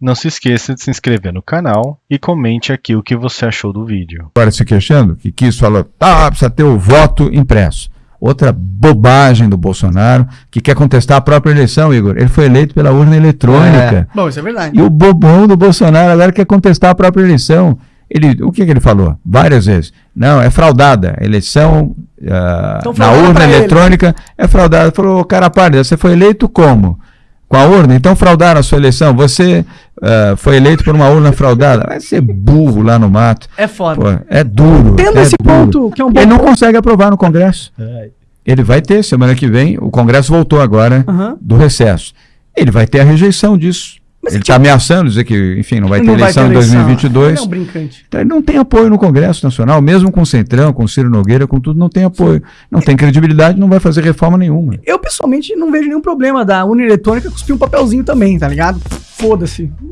Não se esqueça de se inscrever no canal e comente aqui o que você achou do vídeo. Agora se queixando que quis falou, tá, precisa ter o voto impresso. Outra bobagem do Bolsonaro, que quer contestar a própria eleição, Igor. Ele foi eleito pela urna eletrônica. Bom, isso é verdade. E o bobão do Bolsonaro agora quer contestar a própria eleição. Ele, o que, que ele falou? Várias vezes. Não, é fraudada. A eleição ah, Então, na urna pra ele. eletrônica é fraudada. Ele falou, cara pálida, você foi eleito como? Com a urna? Então fraudaram a sua eleição. Você ah, foi eleito por uma urna fraudada. Vai ser burro lá no mato. É foda. Pô, é duro. Tendo é esse duro. ponto, que é um bom Ele não ponto. consegue aprovar no Congresso. Ele vai ter, semana que vem, o Congresso voltou agora Aham. do recesso. Ele vai ter a rejeição disso. Mas ele está ameaçando dizer que, enfim, não vai ter Não eleição em eleição. 2022. Ele é um brincante. Então, ele não tem apoio no Congresso Nacional, mesmo com o Centrão, com o Ciro Nogueira, com tudo, não tem apoio. Não tem credibilidade, não vai fazer reforma nenhuma. Eu, pessoalmente, não vejo nenhum problema da urna eletrônica cuspir um papelzinho também, tá ligado? Foda-se.